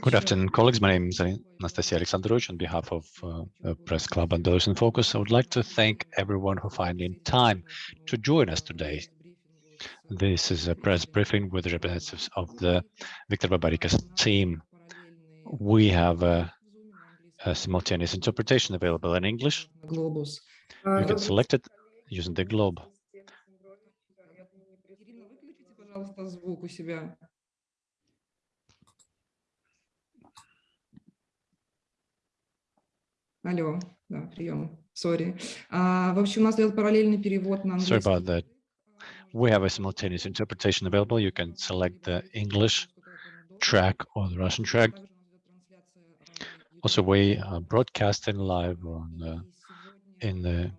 Good afternoon, colleagues. My name is Anastasia Alexandrovich. On behalf of uh, Press Club and Belarus in Focus, I would like to thank everyone who finding time to join us today. This is a press briefing with representatives of the Viktor Babarika's team. We have a, a simultaneous interpretation available in English. Globus. You can select it using the globe. Алло, да, прием, сори. А, в общем, у нас идет параллельный перевод на Sorry английский. about that. We have a simultaneous interpretation available. You can select the English track or the Russian track. Also, we are broadcasting live on uh, in the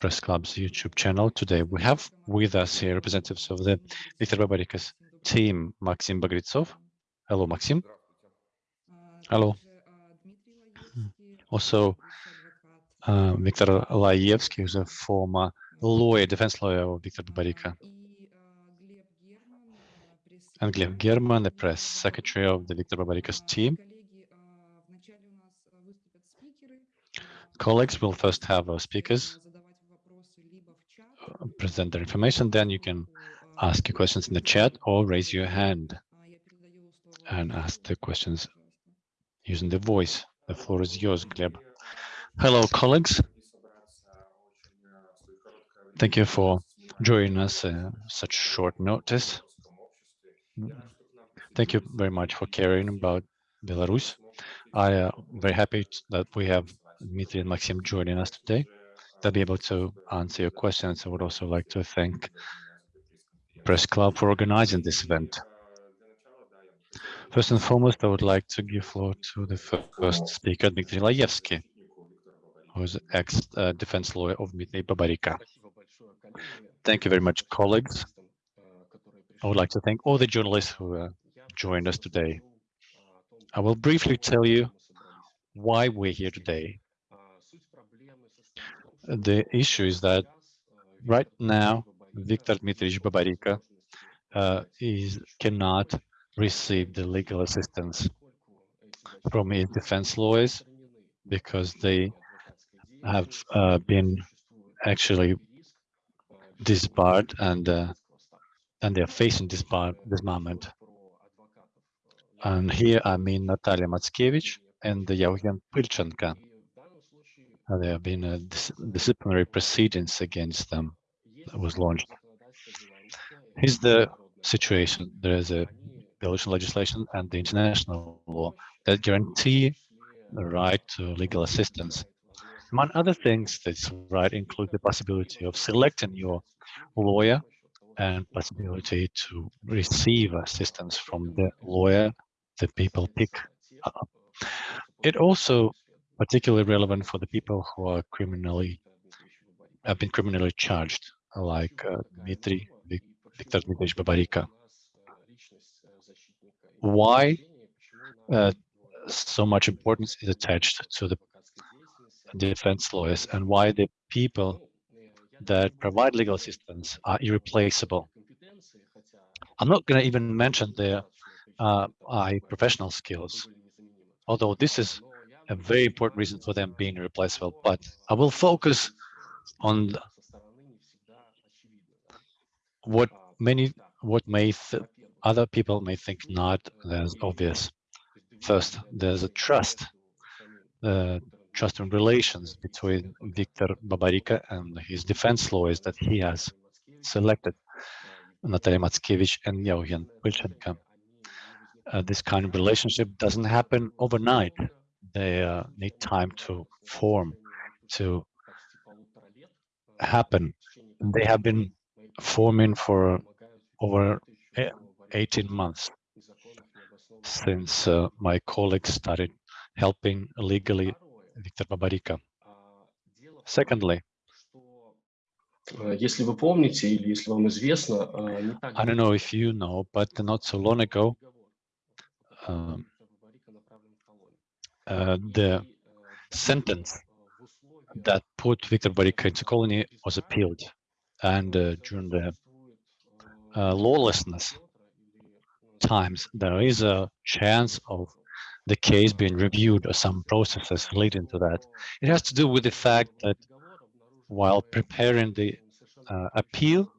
Press Club's YouTube channel today. We have with us here representatives of the Viktor Babarika's team, Maxim Bagritsov. Hello, Maxim. Hello. Also, uh, Viktor Laevsky, who's a former lawyer, defense lawyer of Viktor Babarika, and Gleb German, the press secretary of the Viktor Babarika's team. Colleagues will first have our speakers. uh, present their information, then you can ask your questions in the chat or raise your hand and ask the questions using the voice. The floor is yours, Gleb. Hello, colleagues. Thank you for joining us uh, such short notice. Thank you very much for caring about Belarus. I am uh, very happy that we have Dmitry and Maxim joining us today. They'll be able to answer your questions. I would also like to thank Press Club for organizing this event. First and foremost, I would like to give floor to the first speaker, Dmitry Laevsky, who is ex-defense lawyer of Dmitry Babarika. Thank you very much, colleagues. I would like to thank all the journalists who uh, joined us today. I will briefly tell you why we're here today. The issue is that right now, Viktor Dmitrich Babarika uh, is cannot receive the legal assistance from his defense lawyers because they have uh, been actually disbarred and uh, and they're facing disbar disbarment. And here I mean Natalia Matskevich and Yevgen Pilchenko. Uh, there have been uh, dis disciplinary proceedings against them that was launched. Here's the situation. There is a Belarusian legislation and the international law that guarantee the right to legal assistance. Among other things, this right includes the possibility of selecting your lawyer and possibility to receive assistance from the lawyer that people pick up. It also particularly relevant for the people who are criminally have been criminally charged, like uh, Dmitry Viktor Dmitryevich Babarika. Why uh, so much importance is attached to the defense lawyers and why the people that provide legal assistance are irreplaceable. I'm not going to even mention their uh, professional skills, although this is a very important reason for them being irreplaceable. But I will focus on what many, what may other people may think not as obvious. First, there's a trust, uh, trust and relations between Viktor Babarika and his defense lawyers that he has selected, Natalia Matskevich and Yevgen Pilchenko. Uh, this kind of relationship doesn't happen overnight. They uh, need time to form, to happen. They have been forming for over 18 months since uh, my colleagues started helping legally Viktor Babarika. Secondly, I don't know if you know, but not so long ago, um, uh, the sentence that put Viktor Babarika into colony was appealed. And uh, during the uh, lawlessness times, there is a chance of the case being reviewed or some processes leading to that. It has to do with the fact that while preparing the uh, appeal,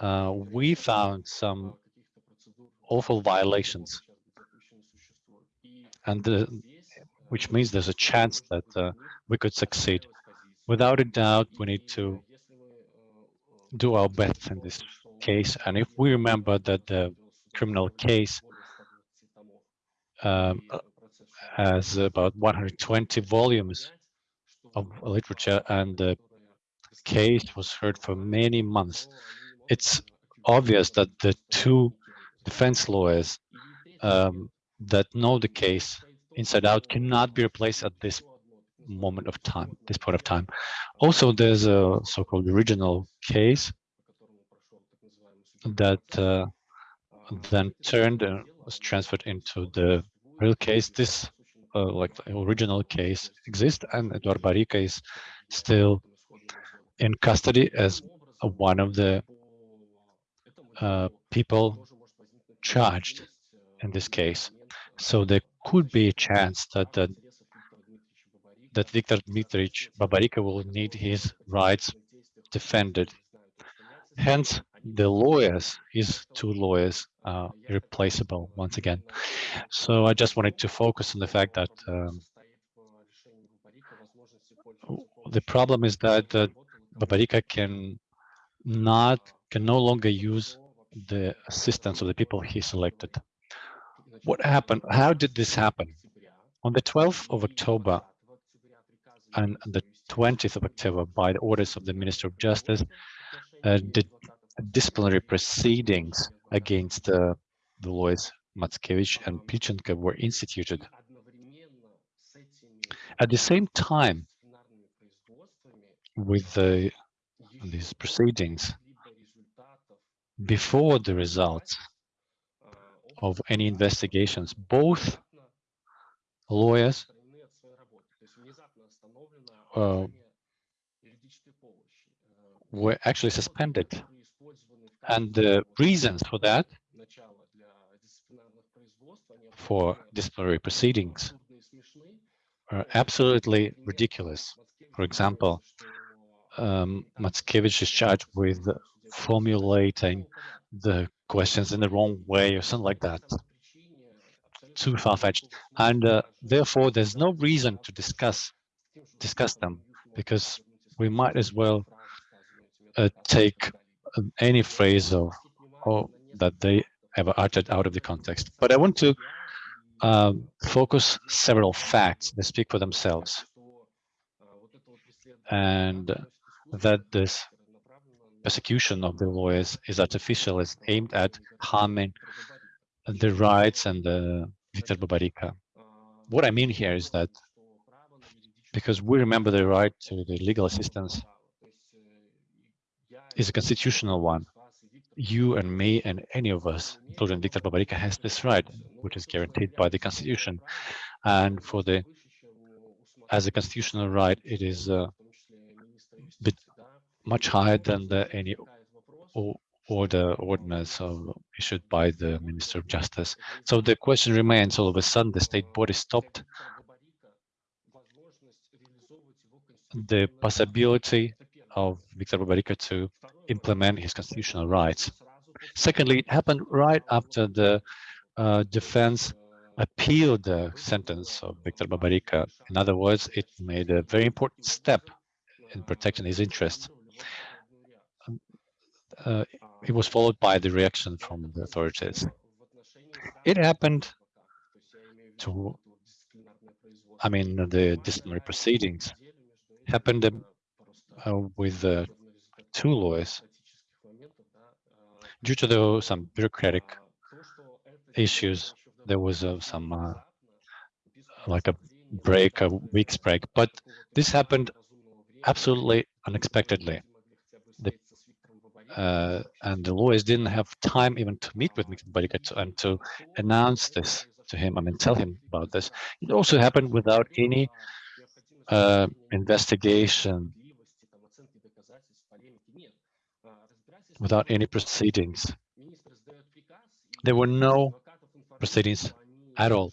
uh, we found some awful violations, and which means there's a chance that uh, we could succeed. Without a doubt, we need to do our best in this case. And if we remember that the criminal case um, has about 120 volumes of literature and the case was heard for many months, it's obvious that the two defense lawyers um, that know the case inside out cannot be replaced at this moment of time, this point of time. Also, there's a so-called original case that uh, then turned and was transferred into the real case. This, uh, like the original case, exists, and Eduard Babaryka is still in custody as one of the uh, people charged in this case. So there could be a chance that that, that Viktor Dmitrich Babaryka will need his rights defended. Hence, the lawyers, his two lawyers, irreplaceable once again. So I just wanted to focus on the fact that um, the problem is that uh, Babaryka can not can no longer use the assistance of the people he selected. What happened? How did this happen? On the 12th of October and the 20th of October, by the orders of the Minister of Justice, uh, the disciplinary proceedings against uh, the lawyers Matskevich and Pilchenko were instituted. At the same time, with the, these proceedings, before the results of any investigations, both lawyers uh, were actually suspended. And the reasons for that, for disciplinary proceedings, are absolutely ridiculous. For example, um, Matskevich is charged with formulating the questions in the wrong way or something like that. Too far-fetched. And uh, therefore, there's no reason to discuss discuss them because we might as well uh, take any phrase of, or that they ever uttered out of the context. But I want to um, focus several facts that speak for themselves and that this persecution of the lawyers is artificial, is aimed at harming the rights and the Viktor Babaryka. What I mean here is that because we remember the right to the legal assistance is a constitutional one. You and me and any of us, including Viktor Babaryka, has this right, which is guaranteed by the constitution. And for the, as a constitutional right, it is uh, bit much higher than the, any order ordinance issued by the Minister of Justice. So the question remains, all of a sudden, the state body stopped the possibility of Viktor Babaryka to implement his constitutional rights. Secondly, it happened right after the uh, defense appealed the sentence of Viktor Babaryka. In other words, it made a very important step in protecting his interests uh, it was followed by the reaction from the authorities. It happened to, I mean, the disciplinary proceedings happened uh, with uh, two lawyers due to the, some bureaucratic issues. There was uh, some uh, like a break, a week's break, but this happened absolutely unexpectedly uh, and the lawyers didn't have time even to meet with Mikhail and to announce this to him, I mean, tell him about this. It also happened without any uh, investigation, without any proceedings. There were no proceedings at all.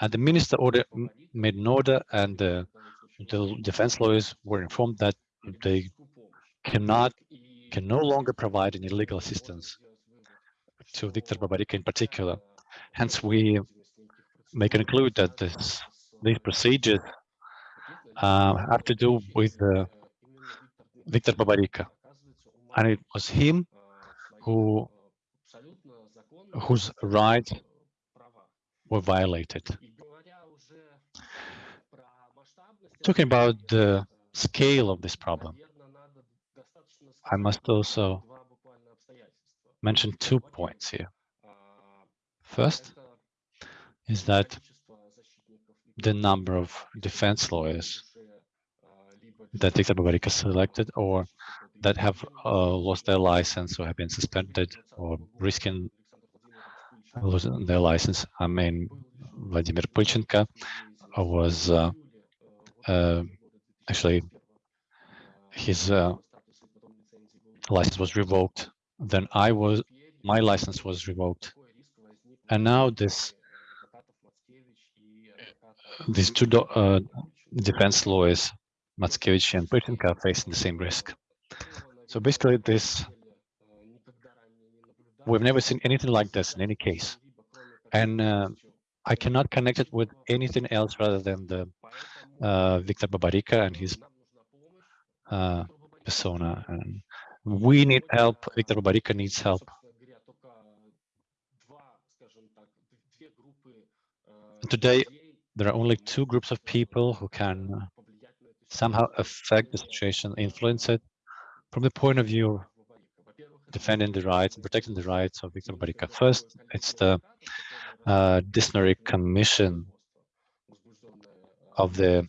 And the minister order made an order, and the, defense lawyers were informed that they cannot can no longer provide any legal assistance to Viktor Babarika in particular. Hence, we may conclude that this these procedures uh, have to do with uh, Viktor Babarika, and it was him who whose rights were violated. Talking about the scale of this problem, I must also mention two points here. First is that the number of defense lawyers that Viktor Babarika selected or that have uh, lost their license or have been suspended or risking losing their license. I mean, Vladimir Pulchenko was uh, uh, actually his uh, license was revoked. Then I was my license was revoked, and now this these two uh, defense lawyers, Matskevich and Pulchenko, are facing the same risk. So basically, this we've never seen anything like this in any case, and uh, I cannot connect it with anything else rather than the uh, Viktor Babarika and his uh, persona. And we need help. Viktor Babarika needs help. Today, there are only two groups of people who can uh, somehow affect the situation, influence it, from the point of view of defending the rights and protecting the rights of Viktor Babarika. First, it's the uh, disciplinary commission of the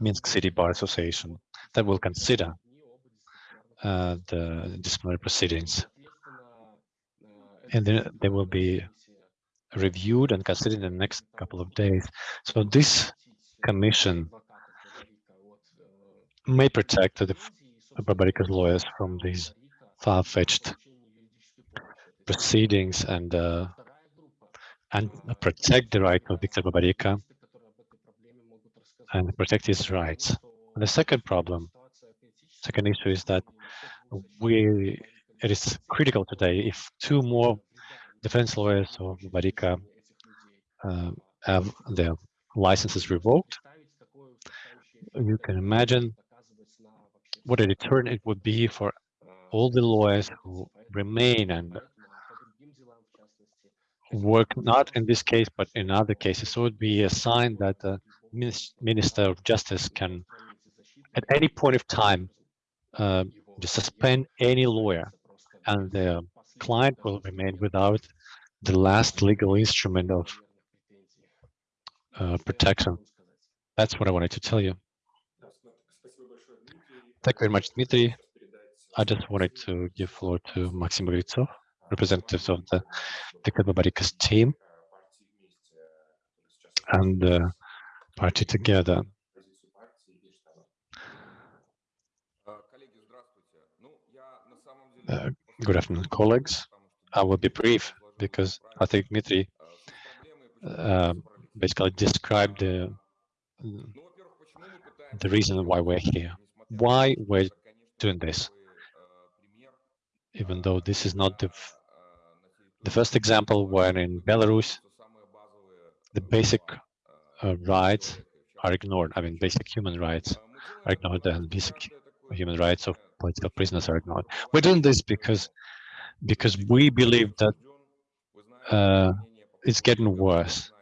Minsk City Bar Association that will consider uh, the disciplinary proceedings. And then they will be reviewed and considered in the next couple of days. So this commission may protect the Babarika's lawyers from these far-fetched proceedings and uh, and protect the right of Viktor Babarika and protect his rights. And the second problem, second issue is that we it is critical today if two more defense lawyers of Babarika uh, have their licenses revoked. You can imagine what a deterrent it would be for all the lawyers who remain and work not in this case but in other cases. So it would be a sign that the Minister of Justice can, at any point of time, uh, suspend any lawyer, and the client will remain without the last legal instrument of uh, protection. That's what I wanted to tell you. Thank you very much, Dmitry. I just wanted to give floor to Maxim Gritsov, representatives of the Babarika's team and the party together. Uh, good afternoon, colleagues. I will be brief because I think Dmitry uh, basically described the the reason why we're here, why we're doing this, even though this is not the the first example where in Belarus the basic uh, uh rights are ignored. I mean, basic human rights are ignored, and basic human rights of political prisoners are ignored. We're doing this because because we believe that uh, it's getting worse.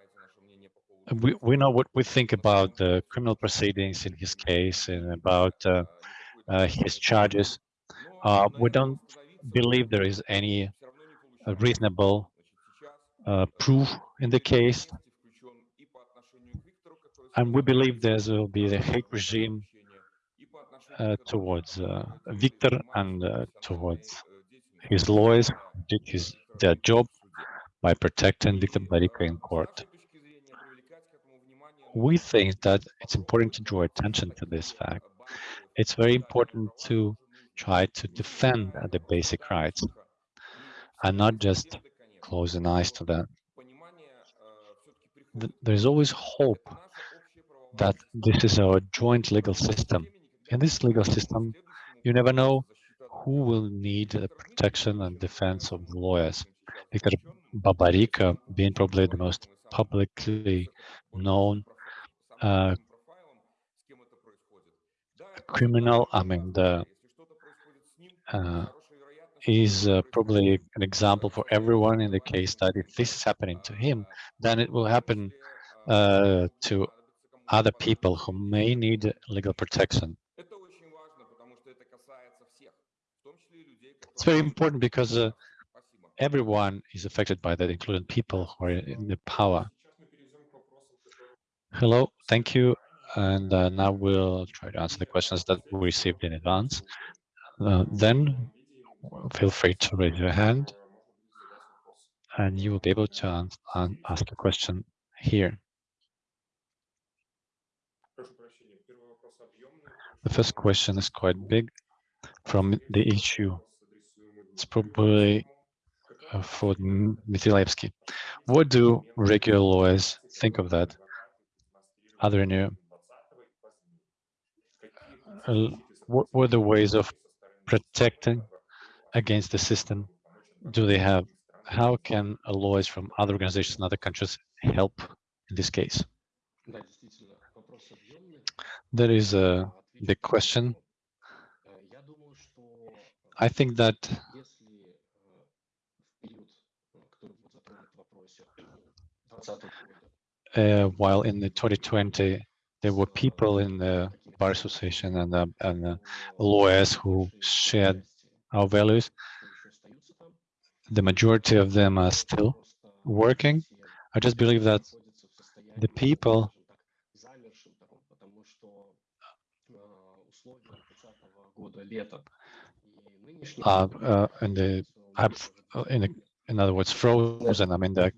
We, we know what we think about the criminal proceedings in his case and about uh, uh, his charges. Uh, we don't believe there is any uh, reasonable uh, proof in the case. And we believe there will be the hate regime towards Victor and towards his lawyers did his their job by protecting Viktor Babarika in court. We think that it's important to draw attention to this fact. It's very important to try to defend the basic rights and not just close an eyes to them. there is always hope that this is our joint legal system. In this legal system, you never know who will need the protection and defense of the lawyers. Viktor Babarika being probably the most publicly known uh, criminal, I mean, the uh, is uh, probably an example for everyone in the case that if this is happening to him, then it will happen uh, to other people who may need legal protection. It's very important because uh, everyone is affected by that, including people who are in the power. Hello, thank you. And uh, now we'll try to answer the questions that we received in advance. Uh, then feel free to raise your hand and you will be able to ask a question here. The first question is quite big from the issue. It's probably uh, for Dmitry Laevsky. What do regular lawyers think of that? There any, uh, what were the ways of protecting against the system? Do they have, how can lawyers from other organizations in other countries help in this case? That is a big question. I think that uh, while in the 2020 there were people in the bar association and, uh, and uh, lawyers who shared our values, the majority of them are still working. I just believe that the people uh, uh, and the have in a, in other words frozen. I mean, the,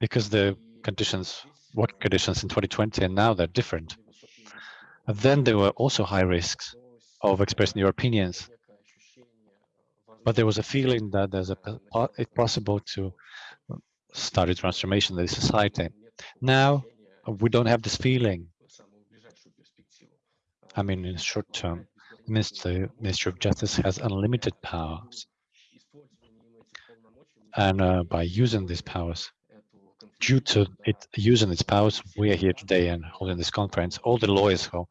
because the conditions, work conditions in 2020 and now they're different. And then there were also high risks of expressing your opinions, but there was a feeling that there's a it's possible to start a transformation in the society. Now we don't have this feeling. I mean, in the short term, Ministry, Ministry of Justice has unlimited powers. And uh, by using these powers, due to it using its powers, we are here today and holding this conference. All the lawyers who,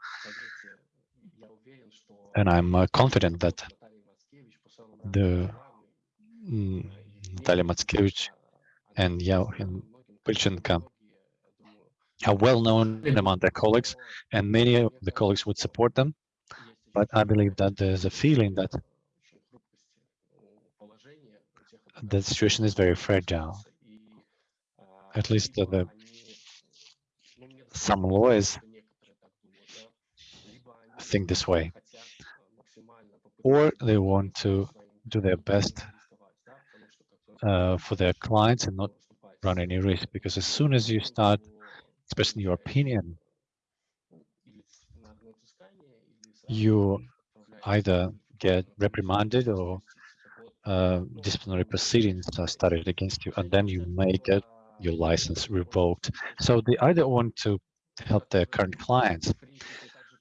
and I'm uh, confident that the mm, Natalia Matskevich and Yauhin Pilchenko are well known among their colleagues, and many of the colleagues would support them but I believe that there's a feeling that the situation is very fragile. At least the, some lawyers think this way, or they want to do their best uh, for their clients and not run any risk. Because as soon as you start expressing your opinion you either get reprimanded or uh, disciplinary proceedings are started against you, and then you may get your license revoked. So they either want to help their current clients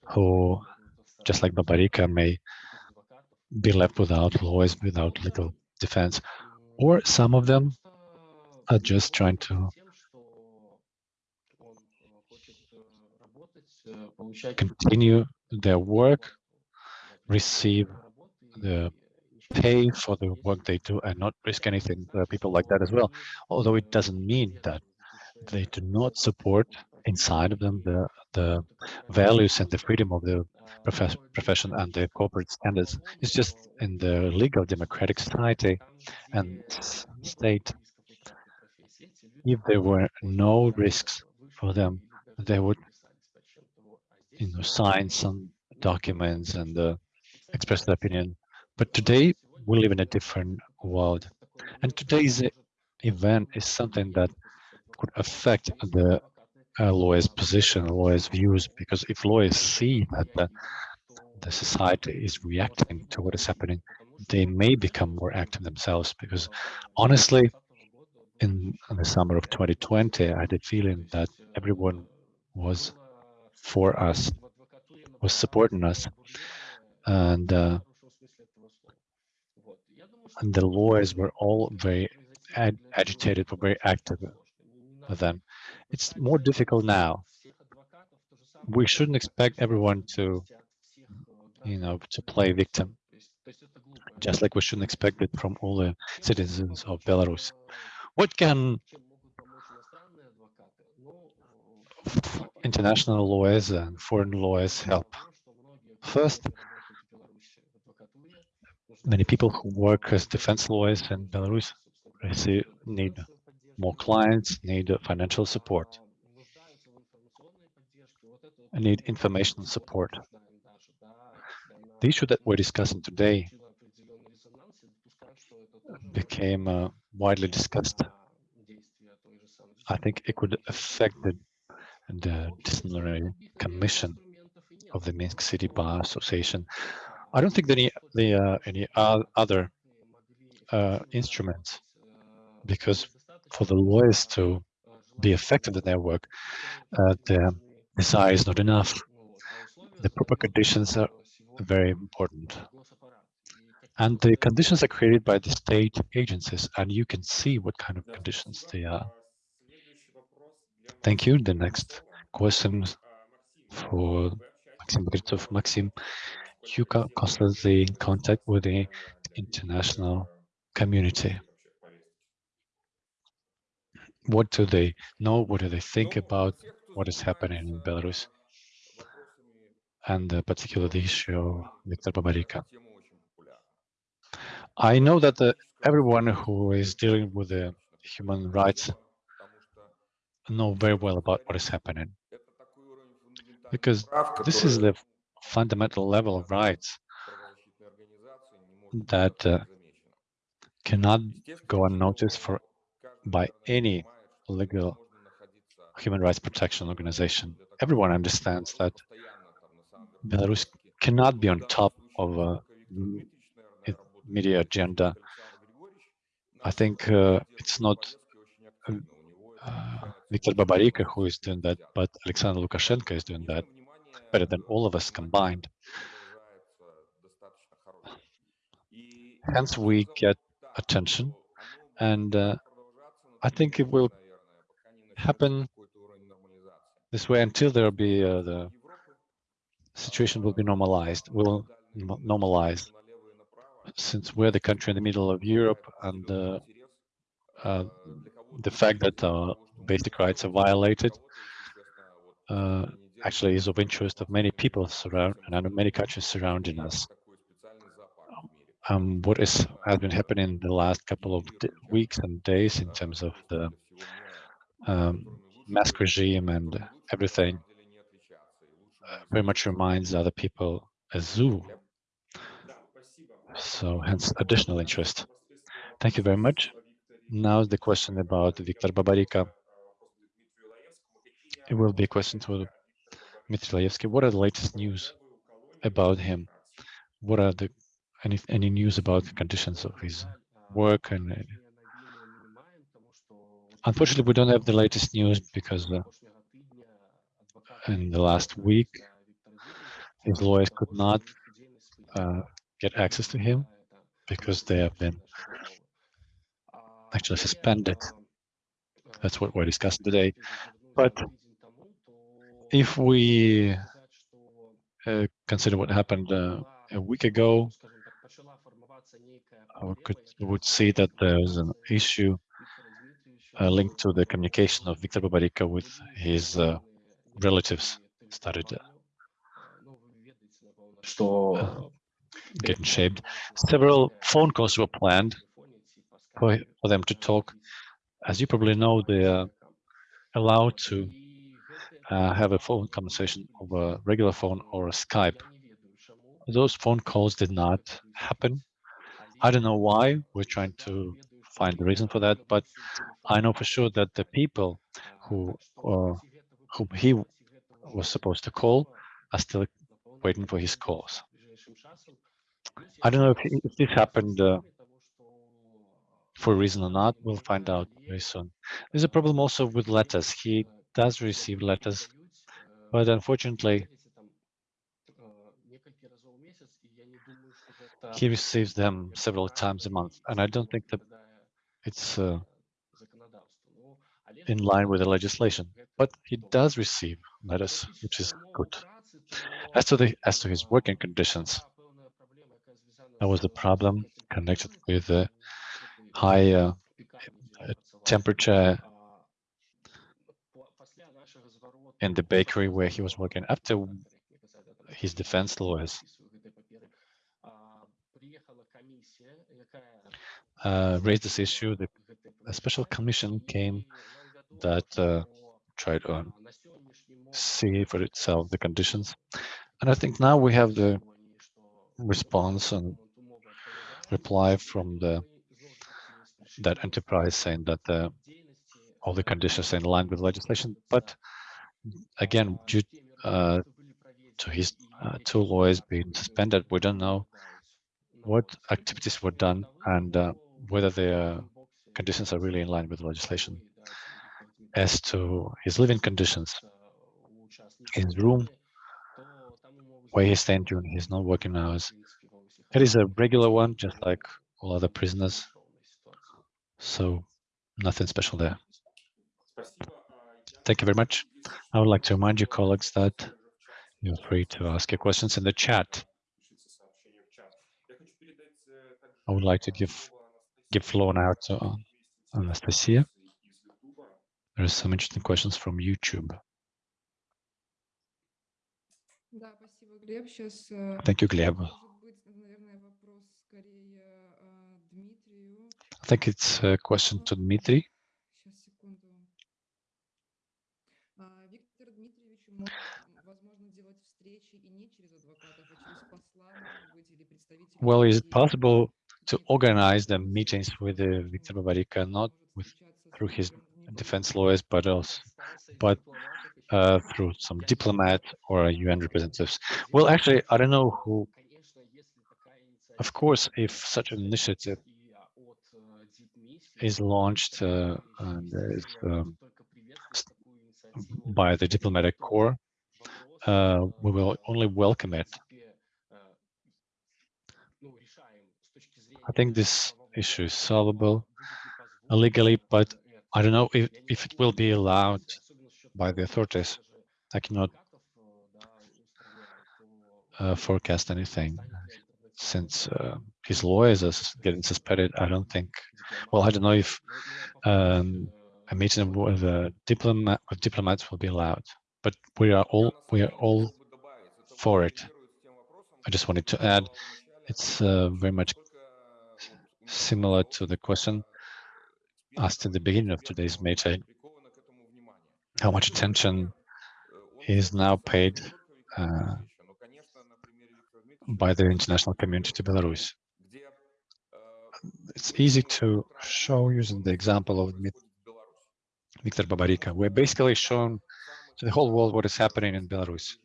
who, just like Babarika, may be left without lawyers, without legal defense, or some of them are just trying to continue their work, receive the pay for the work they do and not risk anything. People like that as well. Although it doesn't mean that they do not support inside of them the, the values and the freedom of the profess profession and the corporate standards. It's just in the legal democratic society and state, if there were no risks for them, they would you know, sign some documents and uh, express their opinion. But today we live in a different world. And today's event is something that could affect the uh, lawyer's position, lawyer's views, because if lawyers see that the, the society is reacting to what is happening, they may become more active themselves. Because honestly, in the summer of 2020, I had a feeling that everyone was for us, was supporting us, and, uh, and the lawyers were all very ag agitated, were very active with them. It's more difficult now. We shouldn't expect everyone to, you know, to play victim, just like we shouldn't expect it from all the citizens of Belarus. What can international lawyers and foreign lawyers help? First, many people who work as defense lawyers in Belarus need more clients, need financial support, and need information support. The issue that we're discussing today became uh, widely discussed. I think it could affect the, the disciplinary commission of the Minsk City Bar Association. I don't think that any the uh, any other uh, instruments, because for the lawyers to be effective in their work, uh, the desire is not enough. The proper conditions are very important. And the conditions are created by the state agencies, and you can see what kind of conditions they are. Thank you. The next question for Maxim Bagritov. Maxim, you are constantly in contact with the international community. What do they know? What do they think about what is happening in Belarus? And uh, particularly the issue of Viktor Babarika. I know that the, everyone who is dealing with the human rights know very well about what is happening. Because this is the fundamental level of rights that uh, cannot go unnoticed for by any legal human rights protection organization. Everyone understands that Belarus cannot be on top of a media agenda. I think uh, it's not uh, Viktor Babarika who is doing that, but Alexander Lukashenko is doing that better than all of us combined. Hence, we get attention, and uh, I think it will happen this way until there will be uh, the situation will be normalized, will normalize since we're the country in the middle of Europe and uh, uh, the fact that uh, basic rights are violated uh, actually is of interest of many people surround and many countries surrounding us. Um, what is has been happening in the last couple of weeks and days in terms of the um, mask regime and everything uh, very much reminds other people a zoo so hence additional interest. Thank you very much. Now the question about Viktor Babarika. It will be a question to Dmitry What are the latest news about him? What are the any any news about the conditions of his work? And uh, unfortunately, we don't have the latest news because uh, in the last week, his lawyers could not uh, get access to him because they have been actually suspended. That's what we're discussing today. But if we uh, consider what happened uh, a week ago, we could would see that there's an issue uh, linked to the communication of Viktor Babarika with his uh, relatives started uh, getting shaped. Several phone calls were planned for, for them to talk. As you probably know, they are allowed to uh, have a phone conversation over a regular phone or a Skype. Those phone calls did not happen. I don't know why. We're trying to find the reason for that, but I know for sure that the people who uh, whom he was supposed to call are still waiting for his calls. I don't know if, if this happened uh, for a reason or not, we'll find out very soon. There's a problem also with letters. He does receive letters, but unfortunately, he receives them several times a month, and I don't think that it's uh, in line with the legislation. But he does receive letters, which is good. As to the as to his working conditions, that was the problem connected with the high uh, temperature in the bakery where he was working. After his defense lawyers uh, raised this issue, the, a special commission came that uh, tried to see for itself the conditions. And I think now we have the response and reply from the that enterprise saying that the, all the conditions are in line with legislation. But again, due uh, to his uh, two lawyers being suspended, we don't know what activities were done and uh, whether the conditions are really in line with the legislation. As to his living conditions, his room, where he's staying during his non-working hours, it is a regular one, just like all other prisoners. So nothing special there. Thank you very much. I would like to remind you, colleagues, that you're free to ask your questions in the chat. I would like to give give floor now to uh, Anastasia. There are some interesting questions from YouTube. Thank you, Gleb. I think it's a question to Dmitry. Well, is it possible to organize the meetings with uh, Viktor Babarika, not with, through his defense lawyers, but also, but uh, through some diplomat or UN representatives? Well, actually, I don't know who. Of course, if such an initiative is launched uh, is, um, by the diplomatic corps, uh, we will only welcome it. I think this issue is solvable legally, but I don't know if, if it will be allowed by the authorities. I cannot uh, forecast anything since uh, his lawyers are getting suspended. I don't think. Well, I don't know if um, a meeting with a diplomat with diplomats will be allowed, but we are all we are all for it. I just wanted to add, it's uh, very much similar to the question asked in the beginning of today's meeting, how much attention is now paid uh, by the international community to Belarus. It's easy to show using the example of Viktor Babarika. We're basically shown to the whole world what is happening in Belarus,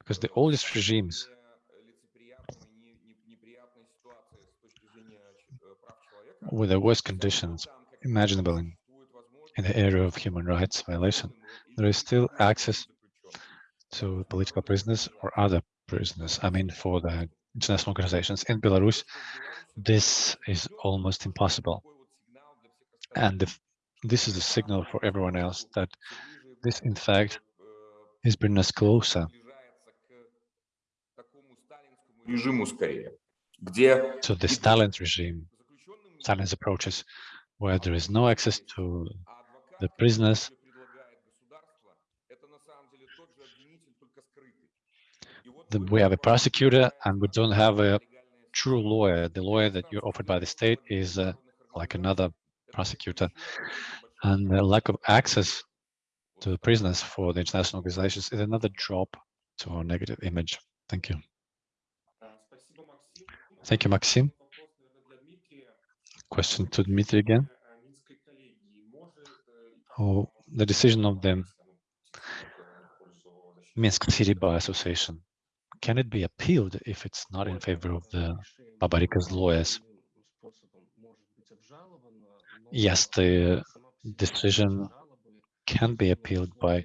because the oldest regimes with the worst conditions imaginable in, the area of human rights violation, there is still access to political prisoners or other prisoners. I mean, for the international organizations in Belarus, this is almost impossible. And if this is a signal for everyone else that this, in fact, is bringing us closer to the Stalin regime, Stalin's approaches, where there is no access to the prisoners, the, we have a prosecutor and we don't have a true lawyer. The lawyer that you're offered by the state is uh, like another prosecutor. And the lack of access to the prisoners for the international organizations is another drop to our negative image. Thank you. Thank you, Maxim. Question to Dmitry again. Oh, the decision of the Minsk City Bar Association, can it be appealed if it's not in favor of the Babarika's lawyers? Yes, the decision can be appealed by,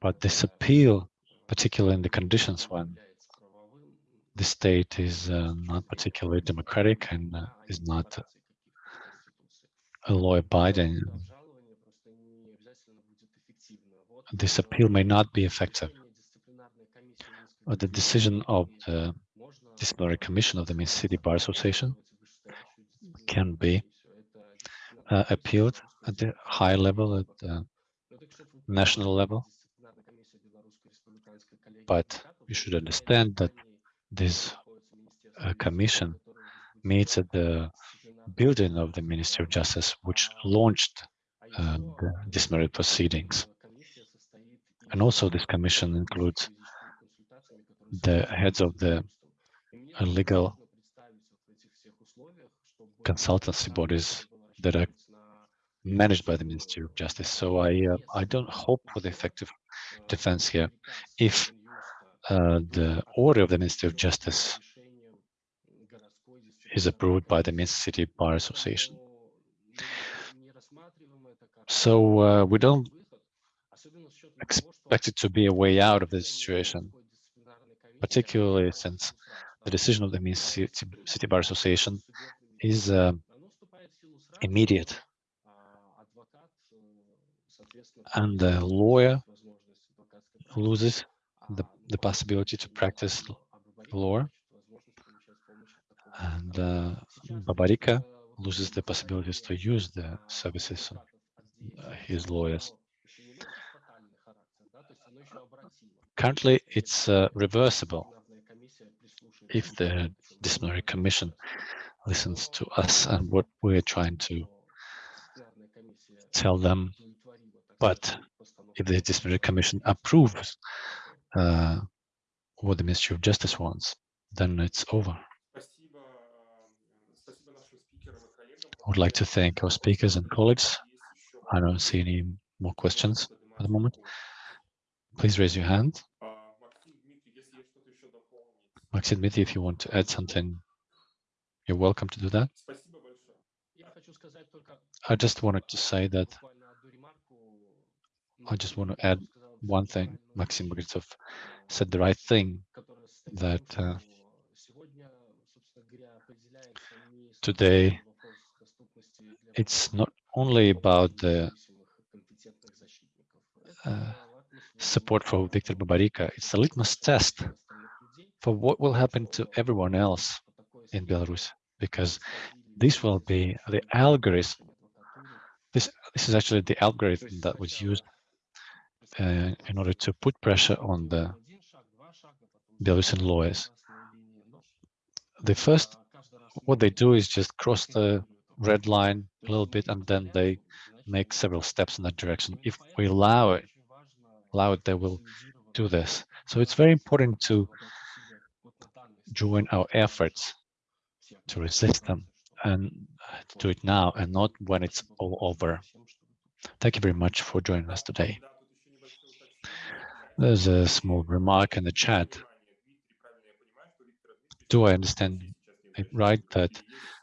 but this appeal, particularly in the conditions when the state is uh, not particularly democratic and uh, is not a law-abiding, this appeal may not be effective. But the decision of the disciplinary commission of the Minsk City Bar Association can be uh, appealed at the high level, at the national level. But you should understand that this uh, commission meets at the building of the Ministry of Justice, which launched uh, the disciplinary proceedings. And also this commission includes the heads of the uh, legal consultancy bodies that are managed by the Ministry of Justice. So I uh, I don't hope for the effective defense here. If uh, the order of the Ministry of Justice is approved by the Minsk City Bar Association. So uh, we don't expect it to be a way out of this situation, particularly since the decision of the Minsk City, City Bar Association is uh, immediate. And the lawyer loses the, possibility to practice law. And uh, Babaryka loses the possibilities to use the services of uh, his lawyers. Currently, it's uh, reversible if the disciplinary commission listens to us and what we're trying to tell them. But if the disciplinary commission approves uh, what the Ministry of Justice wants, then it's over. I would like to thank our speakers and colleagues. I don't see any more questions at the moment. Please raise your hand. Maxim Dmitry, if you want to add something, you're welcome to do that. I just wanted to say that I just want to add one thing. Maxim Bagritsov said the right thing that uh, today it's not only about the uh, support for Viktor Babaryka, it's a litmus test for what will happen to everyone else in Belarus, because this will be the algorithm. This this is actually the algorithm that was used uh, in order to put pressure on the Belarusian lawyers. The first, what they do is just cross the red line a little bit, and then they make several steps in that direction. If we allow it, allow it, they will do this. So it's very important to join our efforts to resist them and to do it now and not when it's all over. Thank you very much for joining us today. There's a small remark in the chat. Do I understand it right that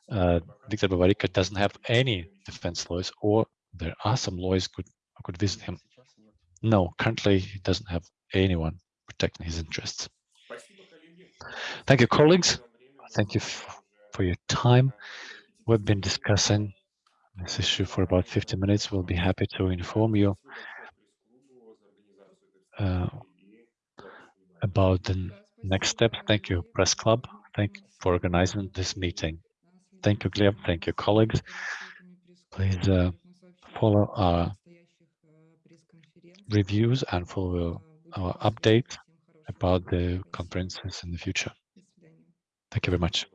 uh, Viktor Babaryka doesn't have any defense lawyers or there are some lawyers could, could visit him? No, currently he doesn't have anyone protecting his interests. Thank you, colleagues. Thank you for your time. We've been discussing this issue for about 50 minutes. We'll be happy to inform you uh, about the next steps. Thank you, Press Club. Thank you for organizing this meeting. Thank you, Gleb. Thank you, colleagues. Please uh, follow our reviews and follow our update about the conferences in the future. Thank you very much.